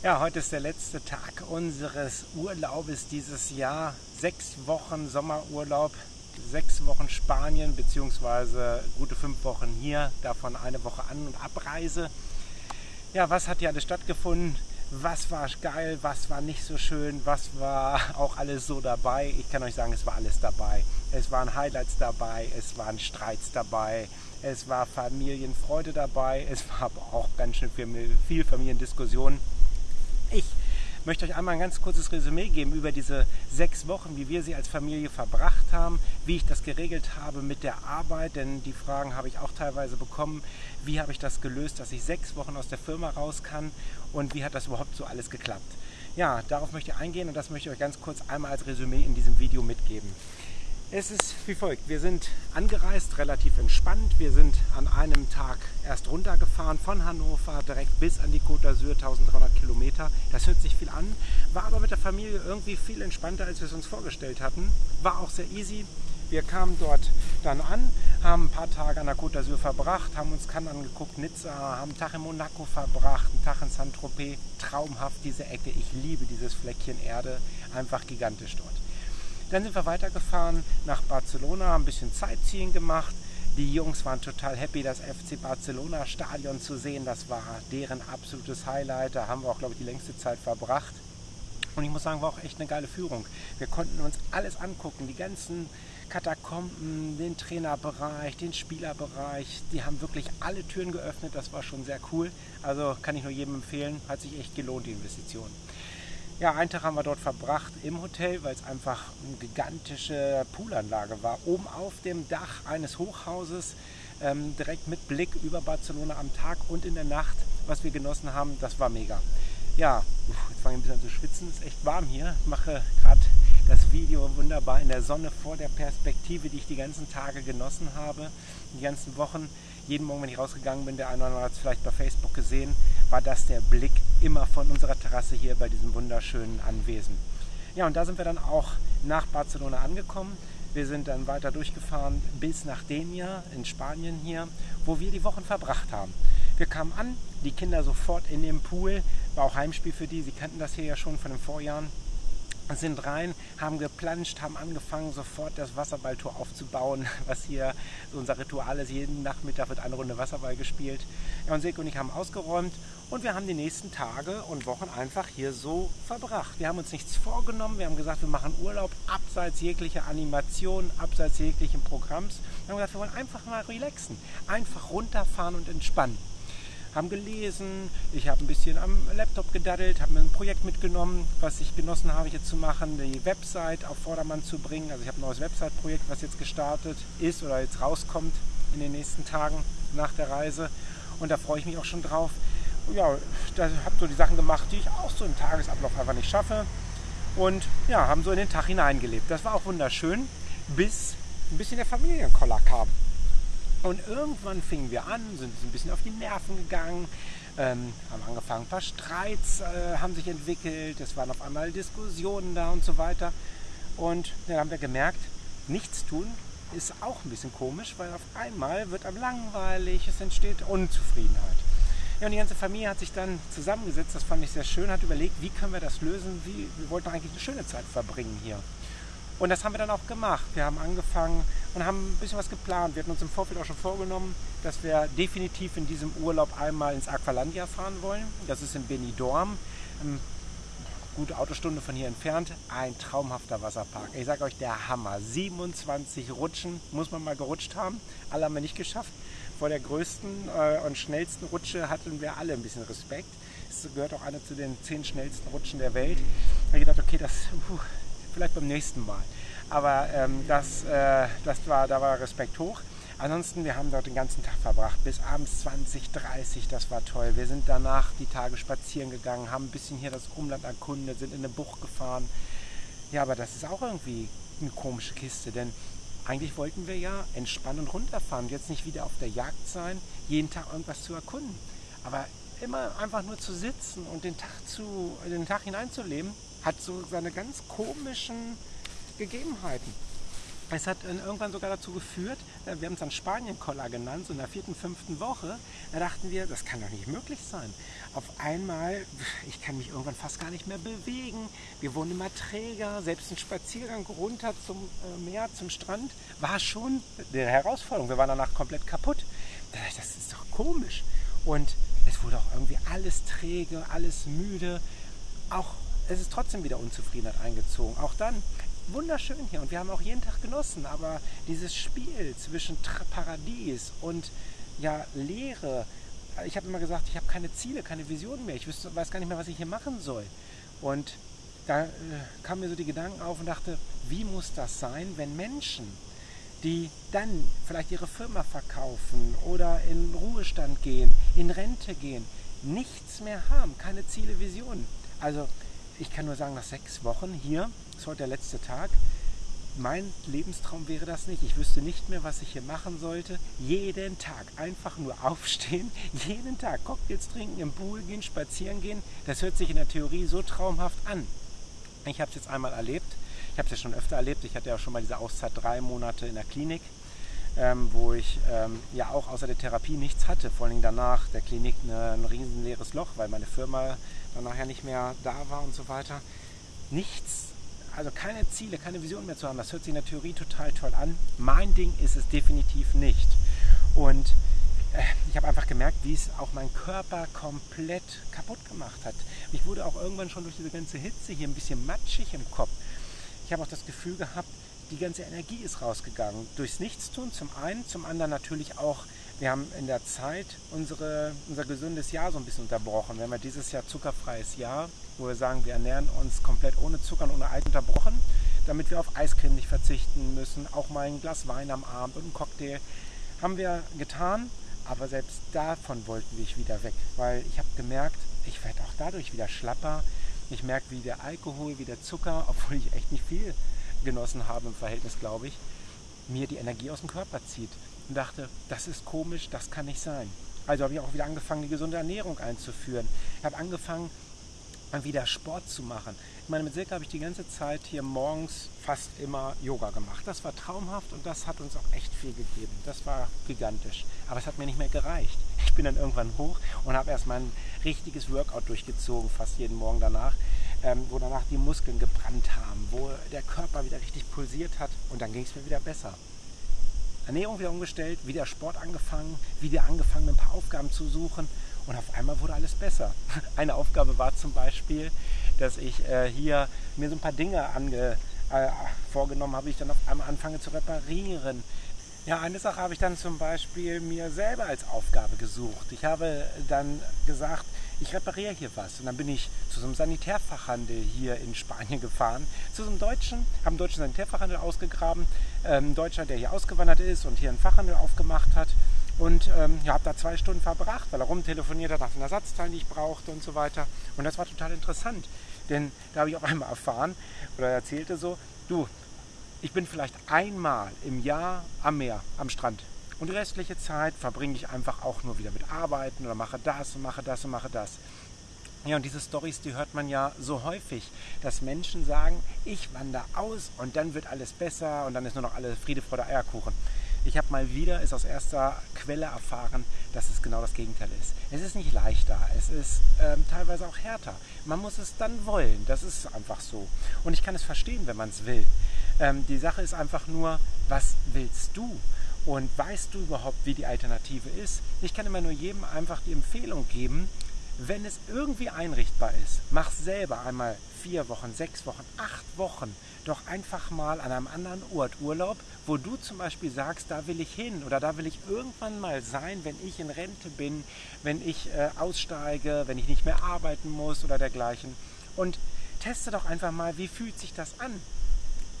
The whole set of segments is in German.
Ja, heute ist der letzte Tag unseres Urlaubes dieses Jahr. Sechs Wochen Sommerurlaub, sechs Wochen Spanien beziehungsweise gute fünf Wochen hier, davon eine Woche An- und Abreise. Ja, was hat hier alles stattgefunden? Was war geil, was war nicht so schön, was war auch alles so dabei? Ich kann euch sagen, es war alles dabei. Es waren Highlights dabei, es waren Streits dabei, es war Familienfreude dabei, es war aber auch ganz schön viel Familiendiskussion ich möchte euch einmal ein ganz kurzes Resümee geben über diese sechs Wochen, wie wir sie als Familie verbracht haben, wie ich das geregelt habe mit der Arbeit, denn die Fragen habe ich auch teilweise bekommen. Wie habe ich das gelöst, dass ich sechs Wochen aus der Firma raus kann und wie hat das überhaupt so alles geklappt? Ja, darauf möchte ich eingehen und das möchte ich euch ganz kurz einmal als Resümee in diesem Video mitgeben. Es ist wie folgt. Wir sind angereist, relativ entspannt. Wir sind an einem Tag erst runtergefahren von Hannover direkt bis an die Côte d'Azur, 1300 Kilometer. Das hört sich viel an, war aber mit der Familie irgendwie viel entspannter, als wir es uns vorgestellt hatten. War auch sehr easy. Wir kamen dort dann an, haben ein paar Tage an der Côte d'Azur verbracht, haben uns Cannes angeguckt, Nizza, haben einen Tag in Monaco verbracht, einen Tag in Saint-Tropez. Traumhaft diese Ecke. Ich liebe dieses Fleckchen Erde. Einfach gigantisch dort. Dann sind wir weitergefahren nach Barcelona, haben ein bisschen Sightseeing gemacht. Die Jungs waren total happy, das FC Barcelona Stadion zu sehen. Das war deren absolutes Highlight. Da haben wir auch, glaube ich, die längste Zeit verbracht. Und ich muss sagen, war auch echt eine geile Führung. Wir konnten uns alles angucken, die ganzen Katakomben, den Trainerbereich, den Spielerbereich. Die haben wirklich alle Türen geöffnet. Das war schon sehr cool. Also kann ich nur jedem empfehlen. Hat sich echt gelohnt, die Investition. Ja, einen Tag haben wir dort verbracht im Hotel, weil es einfach eine gigantische Poolanlage war. Oben auf dem Dach eines Hochhauses, ähm, direkt mit Blick über Barcelona am Tag und in der Nacht, was wir genossen haben, das war mega. Ja, jetzt fange ich ein bisschen an zu schwitzen, es ist echt warm hier. Ich mache gerade das Video wunderbar in der Sonne vor der Perspektive, die ich die ganzen Tage genossen habe, die ganzen Wochen. Jeden Morgen, wenn ich rausgegangen bin, der eine oder andere hat es vielleicht bei Facebook gesehen, war das der Blick immer von unserer Terrasse hier bei diesem wunderschönen Anwesen. Ja, und da sind wir dann auch nach Barcelona angekommen. Wir sind dann weiter durchgefahren bis nach Denia in Spanien hier, wo wir die Wochen verbracht haben. Wir kamen an, die Kinder sofort in den Pool, war auch Heimspiel für die, sie kannten das hier ja schon von den Vorjahren sind rein, haben geplanscht, haben angefangen, sofort das Wasserballtor aufzubauen, was hier unser Ritual ist. Jeden Nachmittag wird eine Runde Wasserball gespielt. Ja, und Sek und ich haben ausgeräumt und wir haben die nächsten Tage und Wochen einfach hier so verbracht. Wir haben uns nichts vorgenommen, wir haben gesagt, wir machen Urlaub abseits jeglicher Animation, abseits jeglichen Programms. Wir haben gesagt, wir wollen einfach mal relaxen, einfach runterfahren und entspannen haben gelesen, ich habe ein bisschen am Laptop gedaddelt, habe mir ein Projekt mitgenommen, was ich genossen habe jetzt zu machen, die Website auf Vordermann zu bringen. Also ich habe ein neues Website-Projekt, was jetzt gestartet ist oder jetzt rauskommt in den nächsten Tagen nach der Reise. Und da freue ich mich auch schon drauf. Ja, da habe so die Sachen gemacht, die ich auch so im Tagesablauf einfach nicht schaffe. Und ja, haben so in den Tag hineingelebt. Das war auch wunderschön, bis ein bisschen der Familienkoller kam. Und irgendwann fingen wir an, sind ein bisschen auf die Nerven gegangen, ähm, haben angefangen, ein paar Streits äh, haben sich entwickelt, es waren auf einmal Diskussionen da und so weiter. Und dann haben wir gemerkt, nichts tun ist auch ein bisschen komisch, weil auf einmal wird einem langweilig, es entsteht Unzufriedenheit. Ja, und die ganze Familie hat sich dann zusammengesetzt, das fand ich sehr schön, hat überlegt, wie können wir das lösen, wie, wir wollten eigentlich eine schöne Zeit verbringen hier. Und das haben wir dann auch gemacht. Wir haben angefangen und haben ein bisschen was geplant. Wir hatten uns im Vorfeld auch schon vorgenommen, dass wir definitiv in diesem Urlaub einmal ins Aqualandia fahren wollen. Das ist in Benidorm, eine gute Autostunde von hier entfernt. Ein traumhafter Wasserpark. Ich sage euch, der Hammer. 27 Rutschen, muss man mal gerutscht haben. Alle haben wir nicht geschafft. Vor der größten äh, und schnellsten Rutsche hatten wir alle ein bisschen Respekt. Es gehört auch eine zu den zehn schnellsten Rutschen der Welt. Da habe ich gedacht, okay, das... Uh, vielleicht beim nächsten Mal. Aber ähm, das, äh, das war, da war Respekt hoch. Ansonsten, wir haben dort den ganzen Tag verbracht, bis abends 20, 30, das war toll. Wir sind danach die Tage spazieren gegangen, haben ein bisschen hier das Umland erkundet, sind in eine Bucht gefahren. Ja, aber das ist auch irgendwie eine komische Kiste, denn eigentlich wollten wir ja entspannen und runterfahren jetzt nicht wieder auf der Jagd sein, jeden Tag irgendwas zu erkunden. Aber immer einfach nur zu sitzen und den Tag, zu, den Tag hineinzuleben, hat so seine ganz komischen Gegebenheiten. Es hat irgendwann sogar dazu geführt, äh, wir haben es dann Spanien-Koller genannt, so in der vierten, fünften Woche, da dachten wir, das kann doch nicht möglich sein. Auf einmal, ich kann mich irgendwann fast gar nicht mehr bewegen, wir wurden immer träger, selbst ein Spaziergang runter zum äh, Meer, zum Strand, war schon eine Herausforderung. Wir waren danach komplett kaputt. Das ist doch komisch. Und es wurde auch irgendwie alles träge, alles müde. Auch es ist trotzdem wieder Unzufriedenheit eingezogen. Auch dann wunderschön hier und wir haben auch jeden Tag genossen, aber dieses Spiel zwischen Paradies und ja, Leere, ich habe immer gesagt, ich habe keine Ziele, keine Visionen mehr, ich wüsste, weiß gar nicht mehr, was ich hier machen soll. Und da äh, kamen mir so die Gedanken auf und dachte, wie muss das sein, wenn Menschen, die dann vielleicht ihre Firma verkaufen oder in Ruhestand gehen, in Rente gehen, nichts mehr haben, keine Ziele, Visionen. Also ich kann nur sagen, nach sechs Wochen hier, ist heute der letzte Tag, mein Lebenstraum wäre das nicht. Ich wüsste nicht mehr, was ich hier machen sollte. Jeden Tag einfach nur aufstehen, jeden Tag Cocktails trinken, im Pool gehen, spazieren gehen. Das hört sich in der Theorie so traumhaft an. Ich habe es jetzt einmal erlebt. Ich habe es ja schon öfter erlebt. Ich hatte ja schon mal diese Auszeit drei Monate in der Klinik, ähm, wo ich ähm, ja auch außer der Therapie nichts hatte. Vor allem danach der Klinik eine, ein riesen leeres Loch, weil meine Firma dann nachher nicht mehr da war und so weiter. Nichts, also keine Ziele, keine Vision mehr zu haben, das hört sich in der Theorie total toll an. Mein Ding ist es definitiv nicht. Und äh, ich habe einfach gemerkt, wie es auch mein Körper komplett kaputt gemacht hat. Ich wurde auch irgendwann schon durch diese ganze Hitze hier ein bisschen matschig im Kopf. Ich habe auch das Gefühl gehabt, die ganze Energie ist rausgegangen. Durchs Nichtstun zum einen, zum anderen natürlich auch wir haben in der Zeit unsere, unser gesundes Jahr so ein bisschen unterbrochen. Wir haben ja dieses Jahr zuckerfreies Jahr, wo wir sagen, wir ernähren uns komplett ohne Zucker und ohne Eis unterbrochen, damit wir auf Eiscreme nicht verzichten müssen. Auch mal ein Glas Wein am Abend und einen Cocktail haben wir getan, aber selbst davon wollten wir wieder weg, weil ich habe gemerkt, ich werde auch dadurch wieder schlapper. Ich merke, wie der Alkohol, wie der Zucker, obwohl ich echt nicht viel genossen habe im Verhältnis, glaube ich, mir die Energie aus dem Körper zieht und dachte, das ist komisch, das kann nicht sein. Also habe ich auch wieder angefangen, die gesunde Ernährung einzuführen. Ich habe angefangen, wieder Sport zu machen. Ich meine, mit Silke habe ich die ganze Zeit hier morgens fast immer Yoga gemacht. Das war traumhaft und das hat uns auch echt viel gegeben. Das war gigantisch. Aber es hat mir nicht mehr gereicht. Ich bin dann irgendwann hoch und habe erstmal ein richtiges Workout durchgezogen, fast jeden Morgen danach, ähm, wo danach die Muskeln gebrannt haben, wo der Körper wieder richtig pulsiert hat und dann ging es mir wieder besser. Ernährung wieder umgestellt, wieder Sport angefangen, wieder angefangen, ein paar Aufgaben zu suchen und auf einmal wurde alles besser. Eine Aufgabe war zum Beispiel, dass ich äh, hier mir so ein paar Dinge ange, äh, vorgenommen habe, ich dann auf einmal anfange zu reparieren. Ja, eine Sache habe ich dann zum Beispiel mir selber als Aufgabe gesucht. Ich habe dann gesagt, ich repariere hier was. Und dann bin ich zu so einem Sanitärfachhandel hier in Spanien gefahren, zu so einem Deutschen, habe einen deutschen Sanitärfachhandel ausgegraben, ähm, Deutscher, der hier ausgewandert ist und hier einen Fachhandel aufgemacht hat. Und ähm, ja, habe da zwei Stunden verbracht, weil er rumtelefoniert hat nach den Ersatzteilen, die ich brauchte und so weiter. Und das war total interessant, denn da habe ich auf einmal erfahren, oder er erzählte so, du, ich bin vielleicht einmal im Jahr am Meer, am Strand. Und die restliche Zeit verbringe ich einfach auch nur wieder mit Arbeiten oder mache das und mache das und mache das. Ja, und diese Stories, die hört man ja so häufig, dass Menschen sagen, ich wandere aus und dann wird alles besser und dann ist nur noch alles Friede, Freude, Eierkuchen. Ich habe mal wieder, ist aus erster Quelle erfahren, dass es genau das Gegenteil ist. Es ist nicht leichter, es ist ähm, teilweise auch härter. Man muss es dann wollen, das ist einfach so. Und ich kann es verstehen, wenn man es will. Ähm, die Sache ist einfach nur, was willst du? Und weißt du überhaupt, wie die Alternative ist? Ich kann immer nur jedem einfach die Empfehlung geben, wenn es irgendwie einrichtbar ist, mach selber einmal vier Wochen, sechs Wochen, acht Wochen doch einfach mal an einem anderen Ort Urlaub, wo du zum Beispiel sagst, da will ich hin oder da will ich irgendwann mal sein, wenn ich in Rente bin, wenn ich äh, aussteige, wenn ich nicht mehr arbeiten muss oder dergleichen. Und teste doch einfach mal, wie fühlt sich das an?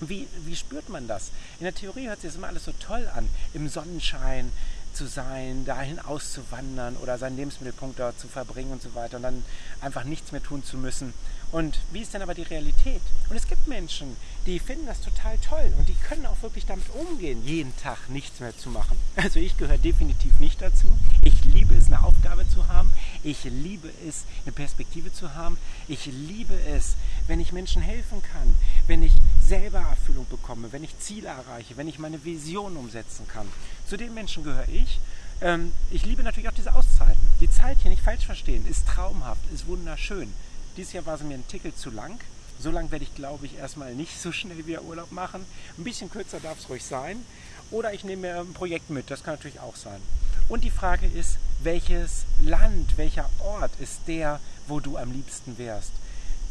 Wie, wie spürt man das? In der Theorie hört sich das immer alles so toll an. Im Sonnenschein zu sein, dahin auszuwandern oder seinen Lebensmittelpunkt dort zu verbringen und so weiter und dann einfach nichts mehr tun zu müssen. Und wie ist denn aber die Realität? Und es gibt Menschen, die finden das total toll und die können auch wirklich damit umgehen, jeden Tag nichts mehr zu machen. Also ich gehöre definitiv nicht dazu. Ich liebe es, eine Aufgabe zu haben. Ich liebe es, eine Perspektive zu haben. Ich liebe es, wenn ich Menschen helfen kann, wenn ich selber Erfüllung bekomme, wenn ich Ziele erreiche, wenn ich meine Vision umsetzen kann. Zu den Menschen gehöre ich. Ähm, ich liebe natürlich auch diese Auszeiten. Die Zeit hier nicht falsch verstehen, ist traumhaft, ist wunderschön. Dieses Jahr war sie mir ein Tickel zu lang. So lange werde ich, glaube ich, erstmal nicht so schnell wieder Urlaub machen. Ein bisschen kürzer darf es ruhig sein. Oder ich nehme mir ein Projekt mit, das kann natürlich auch sein. Und die Frage ist, welches Land, welcher Ort ist der, wo du am liebsten wärst?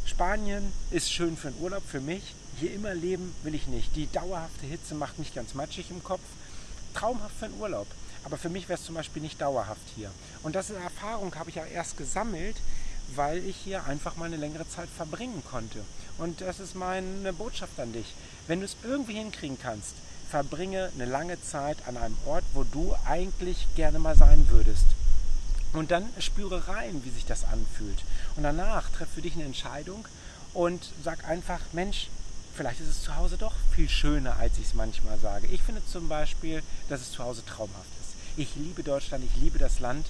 Spanien ist schön für einen Urlaub, für mich. Hier immer leben will ich nicht. Die dauerhafte Hitze macht mich ganz matschig im Kopf. Traumhaft für einen Urlaub. Aber für mich wäre es zum Beispiel nicht dauerhaft hier. Und diese Erfahrung habe ich ja erst gesammelt, weil ich hier einfach mal eine längere Zeit verbringen konnte. Und das ist meine Botschaft an dich. Wenn du es irgendwie hinkriegen kannst, verbringe eine lange Zeit an einem Ort, wo du eigentlich gerne mal sein würdest. Und dann spüre rein, wie sich das anfühlt. Und danach treff für dich eine Entscheidung und sag einfach, Mensch, vielleicht ist es zu Hause doch viel schöner, als ich es manchmal sage. Ich finde zum Beispiel, dass es zu Hause traumhaft ist. Ich liebe Deutschland, ich liebe das Land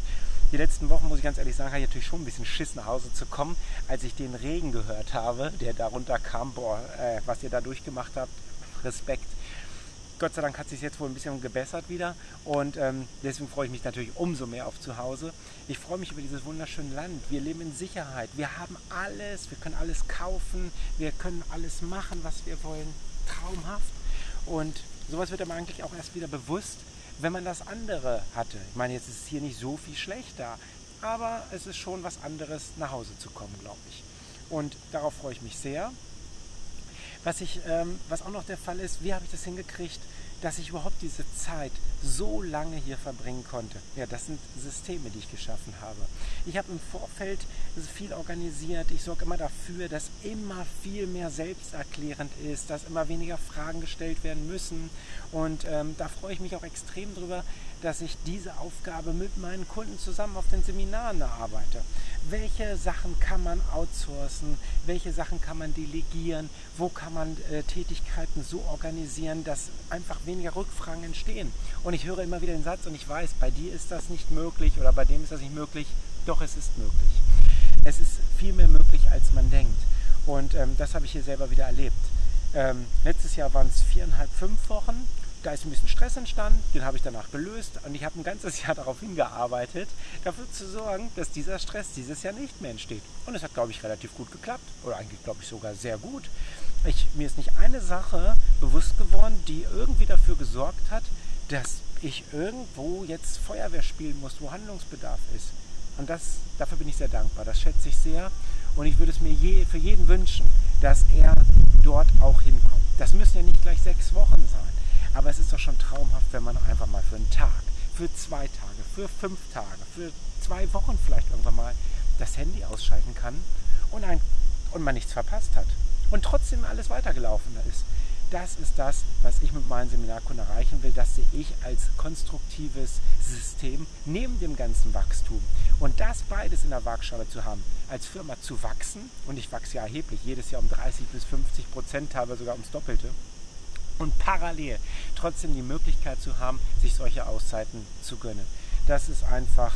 die letzten Wochen, muss ich ganz ehrlich sagen, habe ich natürlich schon ein bisschen Schiss nach Hause zu kommen, als ich den Regen gehört habe, der darunter kam. Boah, äh, was ihr da durchgemacht habt, Respekt. Gott sei Dank hat sich jetzt wohl ein bisschen gebessert wieder und ähm, deswegen freue ich mich natürlich umso mehr auf zu Hause. Ich freue mich über dieses wunderschöne Land. Wir leben in Sicherheit. Wir haben alles. Wir können alles kaufen. Wir können alles machen, was wir wollen. Traumhaft. Und sowas wird einem eigentlich auch erst wieder bewusst, wenn man das andere hatte. Ich meine, jetzt ist es hier nicht so viel schlechter, aber es ist schon was anderes, nach Hause zu kommen, glaube ich. Und darauf freue ich mich sehr. Was, ich, ähm, was auch noch der Fall ist, wie habe ich das hingekriegt, dass ich überhaupt diese Zeit so lange hier verbringen konnte. Ja, das sind Systeme, die ich geschaffen habe. Ich habe im Vorfeld viel organisiert. Ich sorge immer dafür, dass immer viel mehr selbsterklärend ist, dass immer weniger Fragen gestellt werden müssen. Und ähm, da freue ich mich auch extrem drüber, dass ich diese Aufgabe mit meinen Kunden zusammen auf den Seminaren erarbeite. Welche Sachen kann man outsourcen? Welche Sachen kann man delegieren? Wo kann man äh, Tätigkeiten so organisieren, dass einfach weniger Rückfragen entstehen? Und ich höre immer wieder den Satz und ich weiß, bei dir ist das nicht möglich oder bei dem ist das nicht möglich. Doch, es ist möglich. Es ist viel mehr möglich, als man denkt. Und ähm, das habe ich hier selber wieder erlebt. Ähm, letztes Jahr waren es viereinhalb, fünf Wochen da ist ein bisschen Stress entstanden, den habe ich danach gelöst und ich habe ein ganzes Jahr darauf hingearbeitet, dafür zu sorgen, dass dieser Stress dieses Jahr nicht mehr entsteht. Und es hat, glaube ich, relativ gut geklappt oder eigentlich, glaube ich, sogar sehr gut. Ich, mir ist nicht eine Sache bewusst geworden, die irgendwie dafür gesorgt hat, dass ich irgendwo jetzt Feuerwehr spielen muss, wo Handlungsbedarf ist. Und das, dafür bin ich sehr dankbar. Das schätze ich sehr. Und ich würde es mir je, für jeden wünschen, dass er dort auch hinkommt. Das müssen ja nicht gleich sechs Wochen sein. Aber es ist doch schon traumhaft, wenn man einfach mal für einen Tag, für zwei Tage, für fünf Tage, für zwei Wochen vielleicht irgendwann mal das Handy ausschalten kann und, ein, und man nichts verpasst hat. Und trotzdem alles weitergelaufen ist. Das ist das, was ich mit meinen Seminarkunden erreichen will. Das sehe ich als konstruktives System neben dem ganzen Wachstum. Und das beides in der Waagschale zu haben, als Firma zu wachsen, und ich wachse ja erheblich, jedes Jahr um 30 bis 50 Prozent, teilweise sogar ums Doppelte, und parallel trotzdem die Möglichkeit zu haben, sich solche Auszeiten zu gönnen. Das ist einfach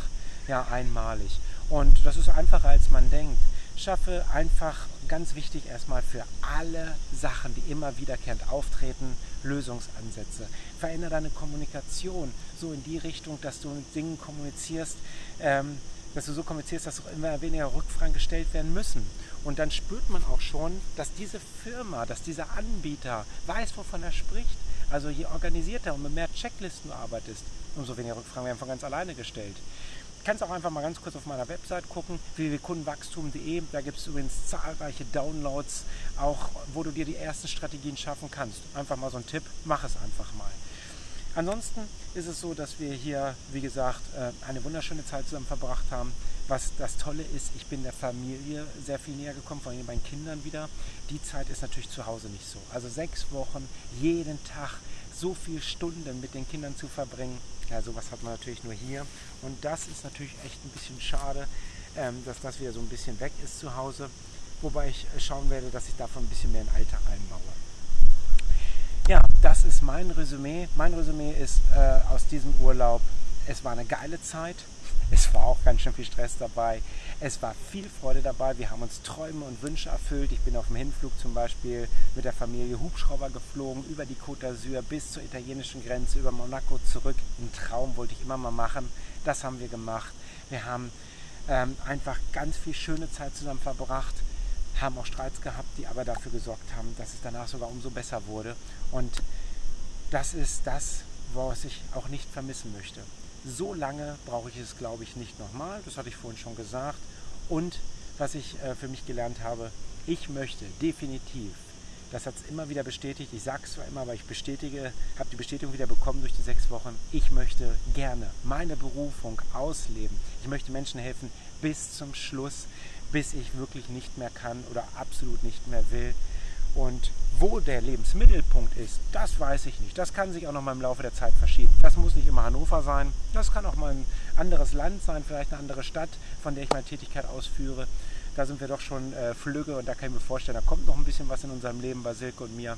ja, einmalig. Und das ist einfacher, als man denkt. Schaffe einfach ganz wichtig erstmal für alle Sachen, die immer wiederkehrend auftreten, Lösungsansätze. Verändere deine Kommunikation so in die Richtung, dass du mit Dingen kommunizierst, ähm, dass du so kommunizierst, dass immer weniger Rückfragen gestellt werden müssen. Und dann spürt man auch schon, dass diese Firma, dass dieser Anbieter weiß, wovon er spricht. Also je organisierter und mit mehr Checklisten du arbeitest, umso weniger Rückfragen werden von ganz alleine gestellt. Du kannst auch einfach mal ganz kurz auf meiner Website gucken, www.kundenwachstum.de. Da gibt es übrigens zahlreiche Downloads, auch wo du dir die ersten Strategien schaffen kannst. Einfach mal so ein Tipp, mach es einfach mal. Ansonsten ist es so, dass wir hier, wie gesagt, äh, eine wunderschöne Zeit zusammen verbracht haben. Was das Tolle ist, ich bin der Familie sehr viel näher gekommen, vor allem meinen Kindern wieder. Die Zeit ist natürlich zu Hause nicht so. Also sechs Wochen, jeden Tag so viele Stunden mit den Kindern zu verbringen, ja, sowas hat man natürlich nur hier. Und das ist natürlich echt ein bisschen schade, ähm, dass das wieder so ein bisschen weg ist zu Hause. Wobei ich schauen werde, dass ich davon ein bisschen mehr in den Alltag einbaue. Das ist mein Resümee. Mein Resümee ist äh, aus diesem Urlaub, es war eine geile Zeit. Es war auch ganz schön viel Stress dabei. Es war viel Freude dabei. Wir haben uns Träume und Wünsche erfüllt. Ich bin auf dem Hinflug zum Beispiel mit der Familie Hubschrauber geflogen, über die Côte d'Azur bis zur italienischen Grenze, über Monaco zurück. Ein Traum wollte ich immer mal machen. Das haben wir gemacht. Wir haben ähm, einfach ganz viel schöne Zeit zusammen verbracht, haben auch Streits gehabt, die aber dafür gesorgt haben, dass es danach sogar umso besser wurde. Und das ist das, was ich auch nicht vermissen möchte. So lange brauche ich es, glaube ich, nicht nochmal. Das hatte ich vorhin schon gesagt. Und was ich äh, für mich gelernt habe, ich möchte definitiv, das hat es immer wieder bestätigt, ich sage es zwar immer, aber ich bestätige, habe die Bestätigung wieder bekommen durch die sechs Wochen, ich möchte gerne meine Berufung ausleben. Ich möchte Menschen helfen bis zum Schluss, bis ich wirklich nicht mehr kann oder absolut nicht mehr will. Und wo der Lebensmittelpunkt ist, das weiß ich nicht. Das kann sich auch noch mal im Laufe der Zeit verschieben. Das muss nicht immer Hannover sein. Das kann auch mal ein anderes Land sein, vielleicht eine andere Stadt, von der ich meine Tätigkeit ausführe. Da sind wir doch schon äh, flügge und da kann ich mir vorstellen, da kommt noch ein bisschen was in unserem Leben bei Silke und mir.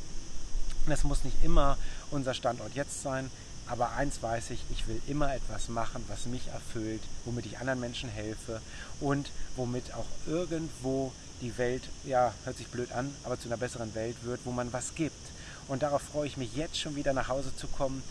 Das muss nicht immer unser Standort jetzt sein. Aber eins weiß ich, ich will immer etwas machen, was mich erfüllt, womit ich anderen Menschen helfe und womit auch irgendwo die Welt, ja, hört sich blöd an, aber zu einer besseren Welt wird, wo man was gibt. Und darauf freue ich mich jetzt schon wieder nach Hause zu kommen,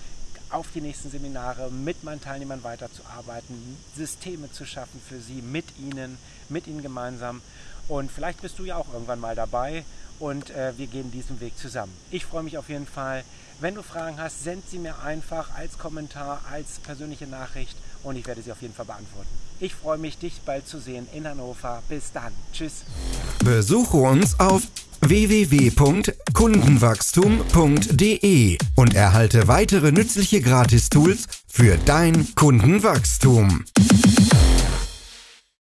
auf die nächsten Seminare mit meinen Teilnehmern weiterzuarbeiten, Systeme zu schaffen für sie, mit ihnen, mit ihnen gemeinsam. Und vielleicht bist du ja auch irgendwann mal dabei und äh, wir gehen diesen Weg zusammen. Ich freue mich auf jeden Fall. Wenn du Fragen hast, send sie mir einfach als Kommentar, als persönliche Nachricht und ich werde sie auf jeden Fall beantworten. Ich freue mich, dich bald zu sehen in Hannover. Bis dann. Tschüss. Besuche uns auf www.kundenwachstum.de und erhalte weitere nützliche Gratistools für dein Kundenwachstum.